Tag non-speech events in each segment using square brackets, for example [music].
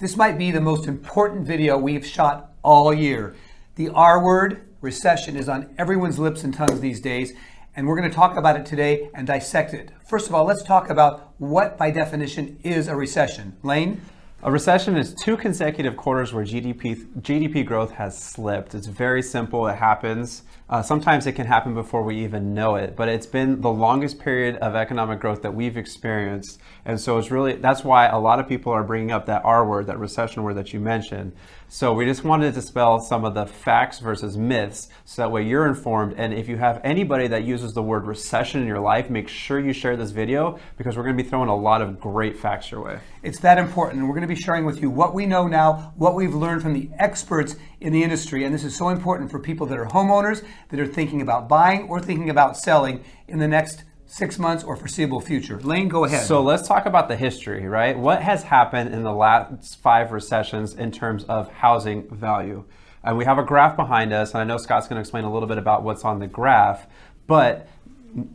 This might be the most important video we've shot all year. The R word, recession, is on everyone's lips and tongues these days, and we're going to talk about it today and dissect it. First of all, let's talk about what, by definition, is a recession. Lane? A recession is two consecutive quarters where GDP, GDP growth has slipped. It's very simple. It happens. Uh, sometimes it can happen before we even know it, but it's been the longest period of economic growth that we've experienced. And so it's really, that's why a lot of people are bringing up that R word, that recession word that you mentioned. So we just wanted to dispel some of the facts versus myths so that way you're informed. And if you have anybody that uses the word recession in your life, make sure you share this video because we're going to be throwing a lot of great facts your way. It's that important. And We're going to be sharing with you what we know now, what we've learned from the experts in the industry. And this is so important for people that are homeowners, that are thinking about buying or thinking about selling in the next six months or foreseeable future. Lane, go ahead. So let's talk about the history, right? What has happened in the last five recessions in terms of housing value? And we have a graph behind us, and I know Scott's going to explain a little bit about what's on the graph, but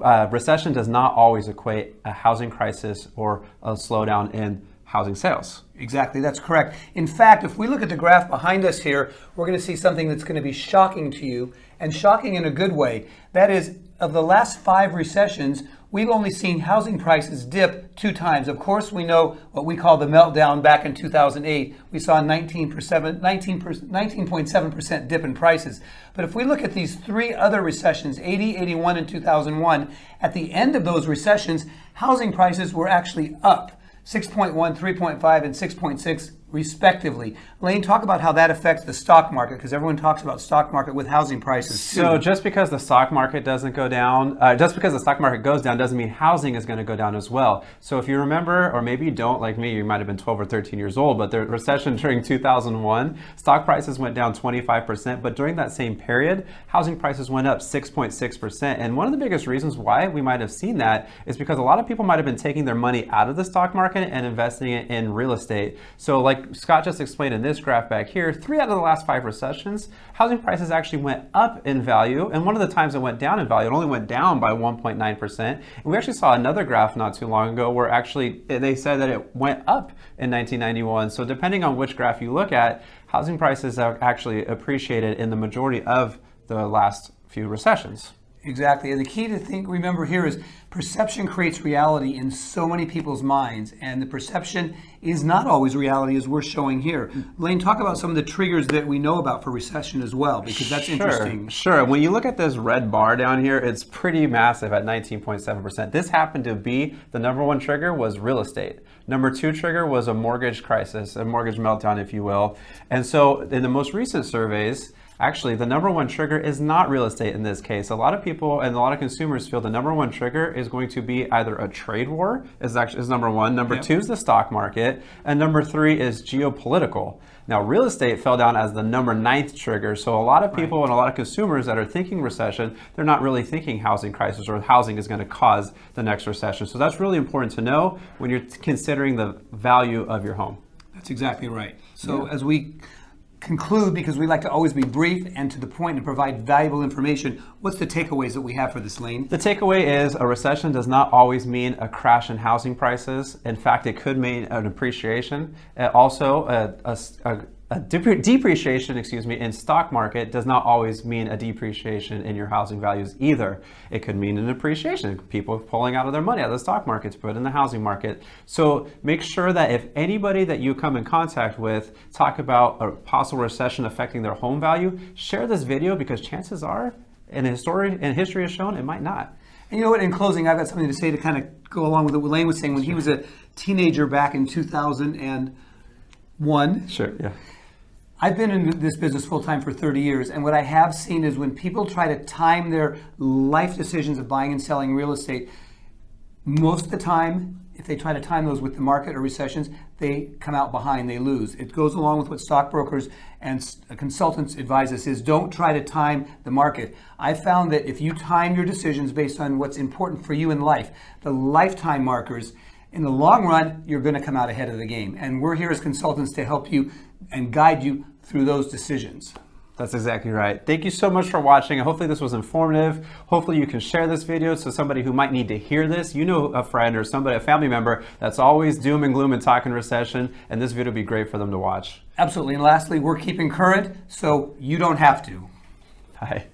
uh, recession does not always equate a housing crisis or a slowdown in housing sales. Exactly, that's correct. In fact, if we look at the graph behind us here, we're going to see something that's going to be shocking to you, and shocking in a good way. That is, of the last five recessions, we've only seen housing prices dip two times. Of course, we know what we call the meltdown back in 2008. We saw a 19.7% dip in prices. But if we look at these three other recessions, 80, 81, and 2001, at the end of those recessions, housing prices were actually up. 6.1, 3.5, and 6.6 respectively. Lane, talk about how that affects the stock market because everyone talks about stock market with housing prices too. So just because the stock market doesn't go down, uh, just because the stock market goes down doesn't mean housing is going to go down as well. So if you remember, or maybe you don't like me, you might have been 12 or 13 years old, but the recession [laughs] during 2001, stock prices went down 25%, but during that same period, housing prices went up 6.6%. And one of the biggest reasons why we might have seen that is because a lot of people might have been taking their money out of the stock market and investing it in real estate. So like Scott just explained in this graph back here, three out of the last five recessions, housing prices actually went up in value. And one of the times it went down in value, it only went down by 1.9%. And we actually saw another graph not too long ago where actually they said that it went up in 1991. So depending on which graph you look at, housing prices have actually appreciated in the majority of the last few recessions. Exactly. And the key to think, remember here is perception creates reality in so many people's minds. And the perception is not always reality as we're showing here. Lane, talk about some of the triggers that we know about for recession as well, because that's sure, interesting. Sure. When you look at this red bar down here, it's pretty massive at 19.7%. This happened to be the number one trigger was real estate. Number two trigger was a mortgage crisis, a mortgage meltdown, if you will. And so in the most recent surveys, Actually, the number one trigger is not real estate in this case. A lot of people and a lot of consumers feel the number one trigger is going to be either a trade war is actually is number one. Number yep. two is the stock market, and number three is geopolitical. Now, real estate fell down as the number ninth trigger. So a lot of people right. and a lot of consumers that are thinking recession, they're not really thinking housing crisis or housing is going to cause the next recession. So that's really important to know when you're considering the value of your home. That's exactly right. So yeah. as we conclude, because we like to always be brief and to the point and provide valuable information, what's the takeaways that we have for this, Lane? The takeaway is a recession does not always mean a crash in housing prices. In fact, it could mean an appreciation. Uh, also, a, a, a a depreciation, excuse me, in stock market does not always mean a depreciation in your housing values either. It could mean an appreciation, people pulling out of their money out of the stock market to put in the housing market. So make sure that if anybody that you come in contact with talk about a possible recession affecting their home value, share this video because chances are, and history, and history has shown, it might not. And you know what, in closing, I've got something to say to kind of go along with what Lane was saying. When he was a teenager back in 2001, sure, yeah I've been in this business full time for 30 years, and what I have seen is when people try to time their life decisions of buying and selling real estate, most of the time, if they try to time those with the market or recessions, they come out behind, they lose. It goes along with what stockbrokers and uh, consultants advise us is don't try to time the market. I found that if you time your decisions based on what's important for you in life, the lifetime markers, in the long run, you're going to come out ahead of the game. And we're here as consultants to help you and guide you through those decisions. That's exactly right. Thank you so much for watching. Hopefully this was informative. Hopefully you can share this video so somebody who might need to hear this, you know a friend or somebody, a family member that's always doom and gloom and talking recession, and this video would be great for them to watch. Absolutely. And lastly, we're keeping current, so you don't have to. Bye.